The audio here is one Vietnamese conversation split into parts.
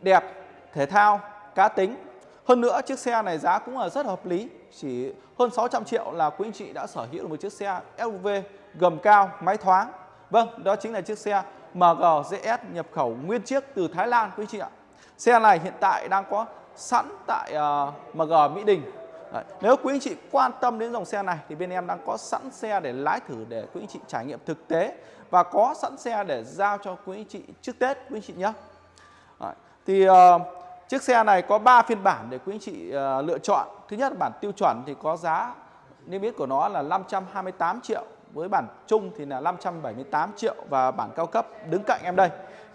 đẹp, thể thao, cá tính. Hơn nữa chiếc xe này giá cũng là rất hợp lý, chỉ hơn 600 triệu là quý anh chị đã sở hữu được một chiếc xe SUV gầm cao, máy thoáng. Vâng, đó chính là chiếc xe MG ZS nhập khẩu nguyên chiếc từ Thái Lan quý anh chị ạ. Xe này hiện tại đang có sẵn tại ờ, uh, MG Mỹ Đình. Đấy. Nếu quý anh chị quan tâm đến dòng xe này thì bên em đang có sẵn xe để lái thử để quý anh chị trải nghiệm thực tế và có sẵn xe để giao cho quý anh chị trước Tết quý anh chị nhé. Đấy. Thì uh, chiếc xe này có 3 phiên bản để quý anh chị uh, lựa chọn. Thứ nhất là bản tiêu chuẩn thì có giá niêm yết của nó là 528 triệu với bản chung thì là 578 triệu và bản cao cấp đứng cạnh em đây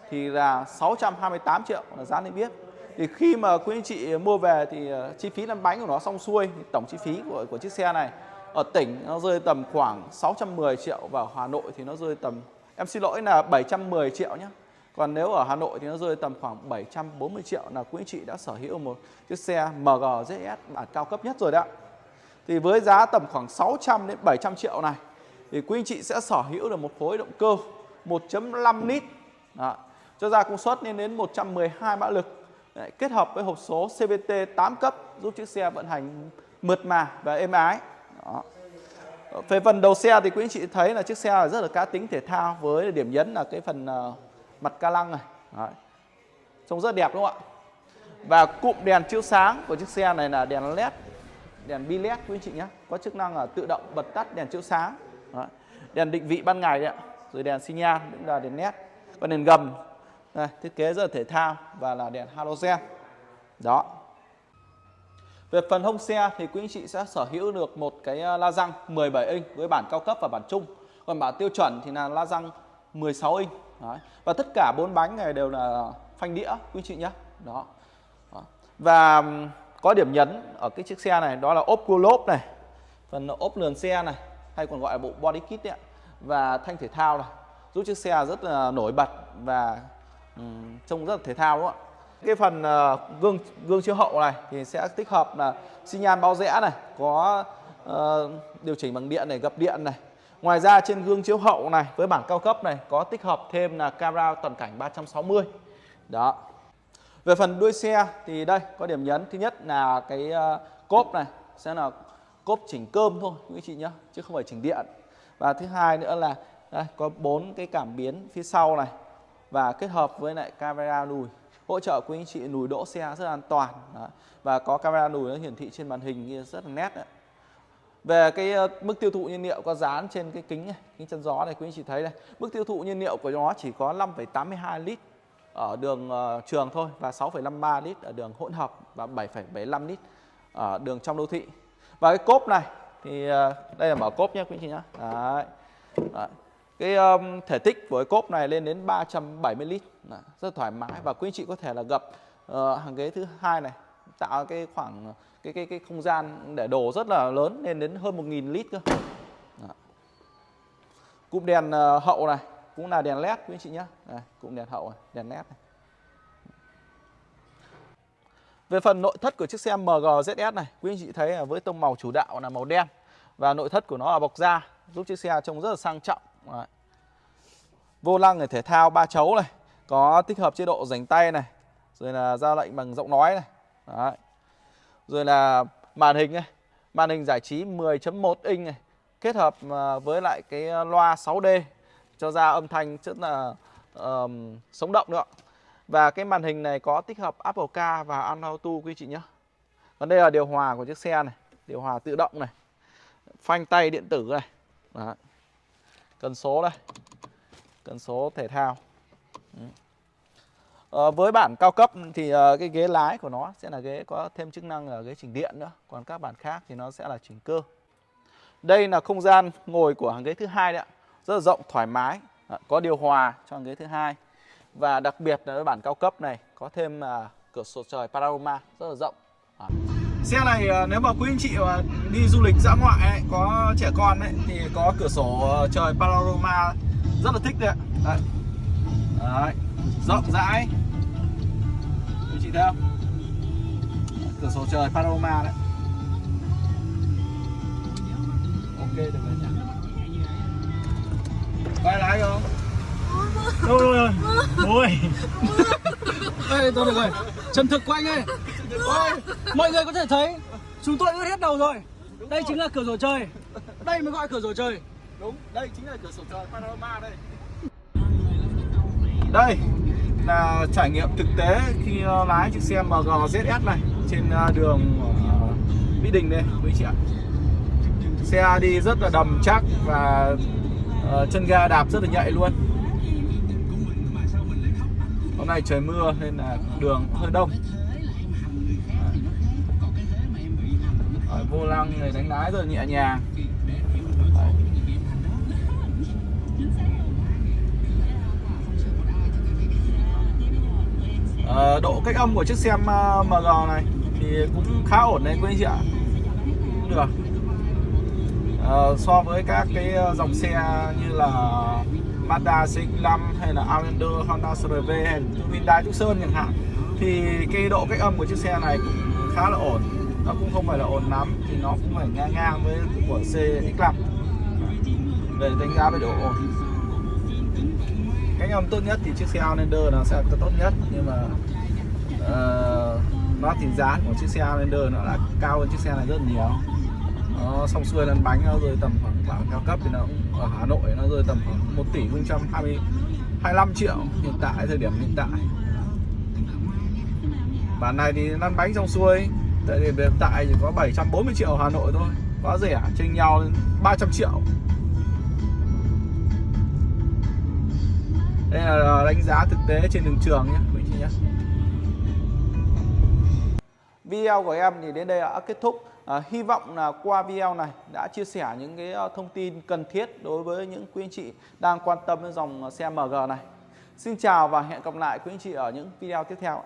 thì là 628 triệu là giá niêm yết thì khi mà quý anh chị mua về thì ờ, chi phí lăn bánh của nó xong xuôi thì tổng chi phí của của chiếc xe này ở tỉnh nó rơi tầm khoảng 610 triệu và Hà Nội thì nó rơi tầm em xin lỗi là 710 triệu nhé còn nếu ở Hà Nội thì nó rơi tầm khoảng 740 triệu là quý anh chị đã sở hữu một chiếc xe MG ZS bản cao cấp nhất rồi đấy ạ thì với giá tầm khoảng 600 đến 700 triệu này thì quý anh chị sẽ sở hữu được một khối động cơ 1.5 lít Đó. cho ra công suất lên đến 112 mã lực Đấy, kết hợp với hộp số CVT 8 cấp giúp chiếc xe vận hành mượt mà và êm ái. Đó. Về phần đầu xe thì quý anh chị thấy là chiếc xe rất là cá tính thể thao với điểm nhấn là cái phần ờ, mặt ca lăng này. Đấy. Trông rất đẹp đúng không ạ? Và cụm đèn chiếu sáng của chiếc xe này là đèn led, đèn bi led quý anh chị nhé. Có chức năng là tự động bật tắt đèn chiếu sáng. Đấy. Đèn định vị ban ngày đấy ạ. Rồi đèn xi nhan cũng là đèn led. Còn đèn gầm đây, thiết kế rất là thể thao và là đèn halogen. Đó. Về phần hông xe thì quý anh chị sẽ sở hữu được một cái à, la răng 17 inch với bản cao cấp và bản trung. Còn bản tiêu chuẩn thì là la răng 16 inch. Đấy. Và tất cả bốn bánh này đều là phanh đĩa quý chị nhé. Đó. Đó. Và có điểm nhấn ở cái chiếc xe này đó là ốp cua lốp này, phần ốp lườn xe này hay còn gọi là bộ body kit ấy, và thanh thể thao này giúp chiếc xe rất là nổi bật và um, trông rất là thể thao đúng không ạ cái phần uh, gương gương chiếu hậu này thì sẽ tích hợp là xi nhan bao rẽ này có uh, điều chỉnh bằng điện này gập điện này ngoài ra, trên gương chiếu hậu này, với bản cao cấp này, có tích hợp thêm là camera toàn cảnh 360 đó. Về phần đuôi xe thì đây, có điểm nhấn. Thứ nhất là cái ờ, cốp này, sẽ là cốp chỉnh cơm thôi, quý chị nhé chứ không phải chỉnh điện. Và thứ hai nữa là, đây, có bốn cái cảm biến phía sau này, và kết hợp với lại camera lùi, hỗ trợ quý anh chị lùi đỗ xe rất an toàn. Đó. và có camera lùi nó hiển thị trên màn hình rất là nét đấy về cái ờ, mức tiêu thụ nhiên liệu có dán trên cái kính này, kính chân gió này quý anh chị thấy đây. Mức tiêu thụ nhiên liệu của nó chỉ có 5,82 lít ở đường uh, trường thôi và 6,53 lít ở đường hỗn hợp và 7,75 lít ở đường trong đô thị. Và cái cốp này thì uh, đây là mở cốp nhé quý anh chị nhé Đấy. Đấy. Cái um, thể tích của cái cốp này lên đến 370 lít. Đấy, rất thoải mái và quý anh chị có thể là gập uh, hàng ghế thứ hai này tạo cái khoảng cái cái cái không gian để đổ rất là lớn lên đến hơn 1.000 lít cơ. Đó. Cụm đèn ờ, hậu này cũng là đèn led quý anh chị nhé. Đây, cụm đèn hậu này, đèn led này. Về phần nội thất của chiếc xe MG ZS này, quý anh chị thấy là với tông màu chủ đạo là màu đen và nội thất của nó là bọc da giúp chiếc xe trông rất là sang trọng Đấy. Vô lăng này thể thao ba chấu này Có tích hợp chế độ rảnh tay này Rồi là ra lệnh bằng giọng nói này Đấy. Rồi là màn hình này Màn hình giải trí 10.1 inch này Kết hợp à, với lại cái à, loa 6D Cho ra âm thanh rất là um, sống động nữa Và cái màn hình này có tích hợp Apple Car và Android Auto quý chị nhé Còn đây là điều hòa của chiếc xe này Điều hòa tự động này Phanh tay điện tử này. Đấy. Cần số đây cần số thể thao à, với bản cao cấp thì uh, cái ghế lái của nó sẽ là ghế có thêm chức năng là ghế chỉnh điện nữa còn các bản khác thì nó sẽ là chỉnh cơ đây là không gian ngồi của hàng ghế thứ hai đấy ạ rất là rộng thoải mái à, có điều hòa cho hàng ghế thứ hai và đặc biệt là với bản cao cấp này có thêm uh, cửa sổ trời panorama rất là rộng à. Xe này nếu mà quý anh chị mà đi du lịch dã ngoại ấy, có trẻ con ấy thì có cửa sổ trời panorama rất là thích đấy ạ. Đấy. Đấy. Rộng rãi. Chị thấy không? Cửa sổ trời panorama đấy. Ok được rồi nhỉ. Quay lái không? Đâu rồi? Ôi. Ê, tôi được rồi. Chân thực của anh ơi. Mọi người có thể thấy chúng tôi ướt hết đầu rồi. Đây chính là cửa sổ trời. Đây mới gọi cửa sổ trời. Đúng, đây chính là cửa sổ trời panorama đây. Đây là trải nghiệm thực tế khi ờ, lái chiếc xe MG ZS này trên ờ, đường ờ, Mỹ Đình đây quý chị ạ. Xe đi rất là đầm chắc và chân ga đạp rất là nhạy luôn. Hôm nay trời mưa nên là đường hơi đông. Đấy, vô lăng này đánh lái rất là nhẹ nhàng. Đấy. Ờ, độ cách âm của chiếc xe MG này thì cũng khá ổn đấy quý anh chị ạ. Cũng được ờ, so với các cái ờ, dòng xe như là Mazda CX-5 hay là Outlander, Honda CRV hay là Hyundai Tucson chẳng hạn thì cái độ cách âm của chiếc xe này cũng khá là ổn. Nó cũng không phải là ổn lắm thì nó cũng phải ngang ngang với của CX-5 về đánh giá về độ ổn. Cách âm tốt nhất thì chiếc xe Outlander nó sẽ tốt nhất nhưng mà uh, nó thì giá của chiếc xe Outlander nó là cao hơn chiếc xe này rất là nhiều. Nó xong xuôi lăn bánh nó rơi tầm khoảng bản cao cấp thì nó ở Hà Nội nó rơi tầm khoảng 1 tỷ 020 25 triệu hiện tại thời điểm hiện tại. Bản này thì lăn bánh xong xuôi tại điểm hiện tại chỉ có 740 triệu Hà Nội thôi quá rẻ chênh nhau 300 triệu. Đây là đánh giá thực tế trên đường trường nhé quý chị nhé video của em thì đến đây đã kết thúc. À, hy vọng là qua video này đã chia sẻ những cái ờ, thông tin cần thiết đối với những quý anh chị đang quan tâm đến dòng xe MG này. Xin chào và hẹn gặp lại quý anh chị ở những video tiếp theo